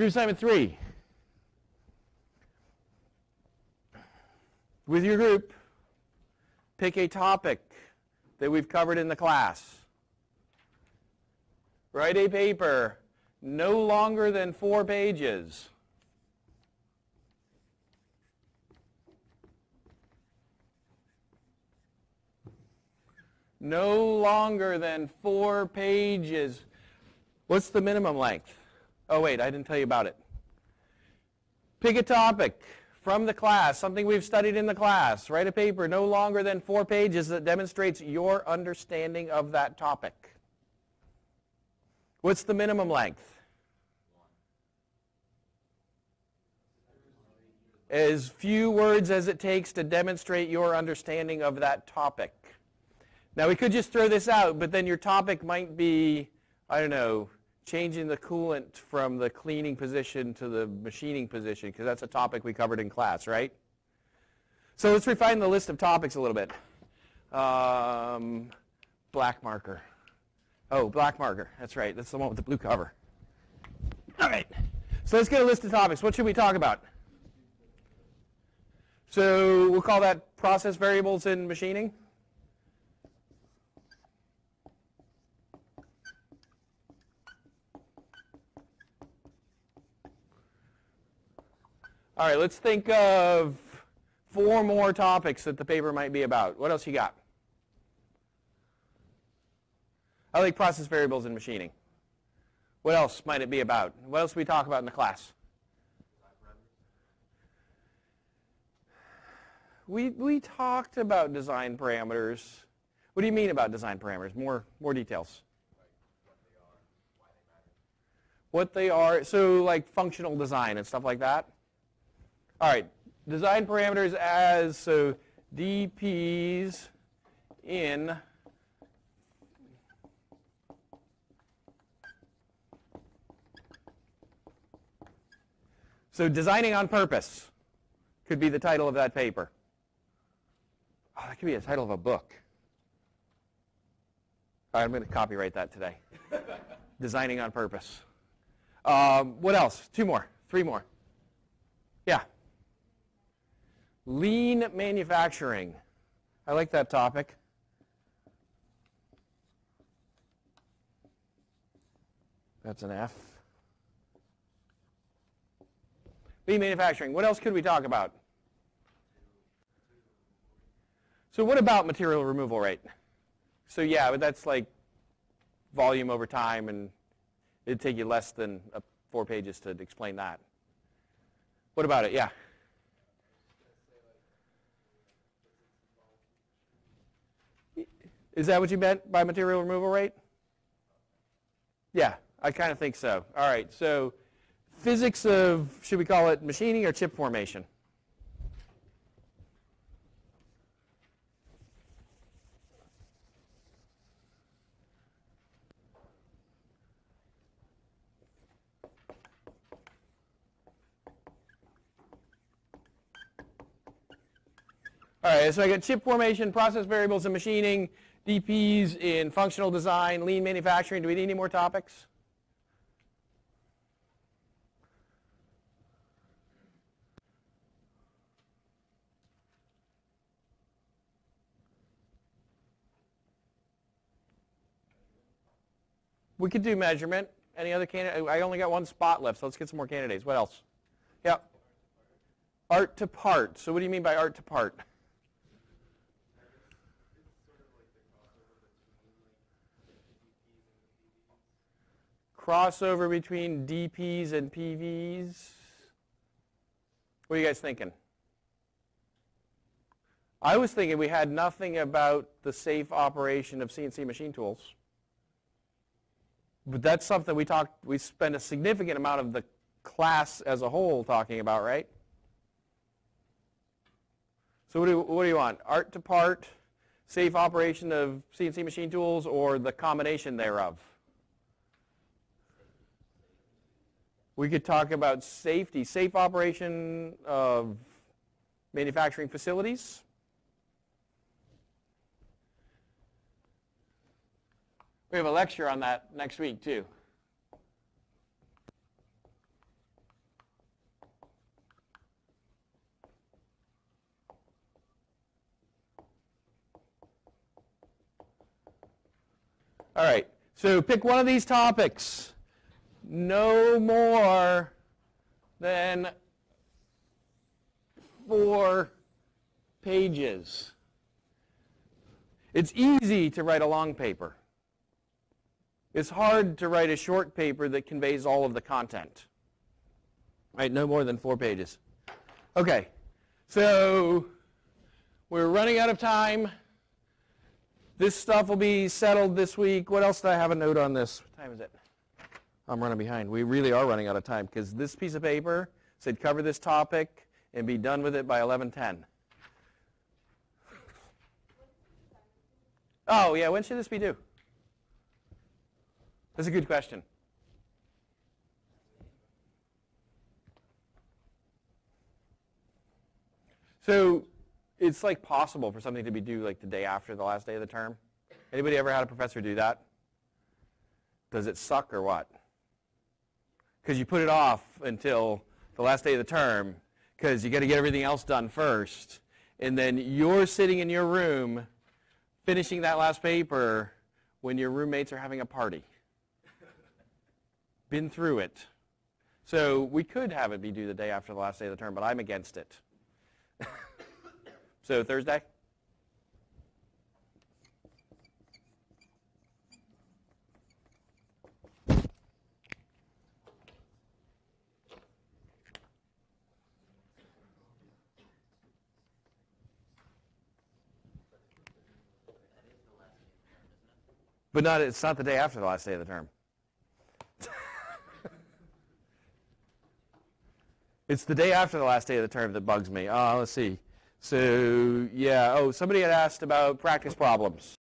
Group assignment three. With your group, pick a topic that we've covered in the class. Write a paper no longer than four pages. No longer than four pages. What's the minimum length? Oh, wait, I didn't tell you about it. Pick a topic from the class, something we've studied in the class. Write a paper no longer than four pages that demonstrates your understanding of that topic. What's the minimum length? As few words as it takes to demonstrate your understanding of that topic. Now we could just throw this out, but then your topic might be, I don't know, changing the coolant from the cleaning position to the machining position, because that's a topic we covered in class, right? So let's refine the list of topics a little bit. Um, black marker. Oh, black marker. That's right. That's the one with the blue cover. All right. So let's get a list of topics. What should we talk about? So we'll call that process variables in machining. All right, let's think of four more topics that the paper might be about. What else you got? I like process variables in machining. What else might it be about? What else do we talk about in the class? We, we talked about design parameters. What do you mean about design parameters? More, more details. what they are, so like functional design and stuff like that? All right, design parameters as, so DPs in So designing on purpose could be the title of that paper. Oh, that could be the title of a book. All right, I'm going to copyright that today. designing on purpose. Um, what else? Two more, three more. Yeah. Lean manufacturing. I like that topic. That's an F. Lean manufacturing. What else could we talk about? So what about material removal rate? So yeah, but that's like volume over time, and it'd take you less than four pages to explain that. What about it? Yeah. Is that what you meant by material removal rate? Yeah, I kind of think so. All right, so physics of, should we call it machining or chip formation? All right, so I got chip formation, process variables and machining, DPs in functional design, lean manufacturing. Do we need any more topics? We could do measurement. Any other candidate? I only got one spot left, so let's get some more candidates. What else? Yep. Art to part. So what do you mean by art to part? Crossover between DPs and PVs. What are you guys thinking? I was thinking we had nothing about the safe operation of CNC machine tools. But that's something we talked, we spend a significant amount of the class as a whole talking about, right? So what do, what do you want? Art to part, safe operation of CNC machine tools, or the combination thereof? We could talk about safety, safe operation of manufacturing facilities. We have a lecture on that next week too. All right, so pick one of these topics. No more than four pages. It's easy to write a long paper. It's hard to write a short paper that conveys all of the content. Right, no more than four pages. Okay, so we're running out of time. This stuff will be settled this week. What else do I have a note on this? What time is it? I'm running behind. We really are running out of time because this piece of paper said cover this topic and be done with it by 11:10. Oh, yeah, when should this be due? That's a good question. So it's like possible for something to be due like the day after the last day of the term. Anybody ever had a professor do that? Does it suck or what? Because you put it off until the last day of the term because you got to get everything else done first. And then you're sitting in your room finishing that last paper when your roommates are having a party. Been through it. So we could have it be due the day after the last day of the term, but I'm against it. so Thursday? But not, it's not the day after the last day of the term. it's the day after the last day of the term that bugs me. Uh, let's see. So, yeah, oh, somebody had asked about practice problems.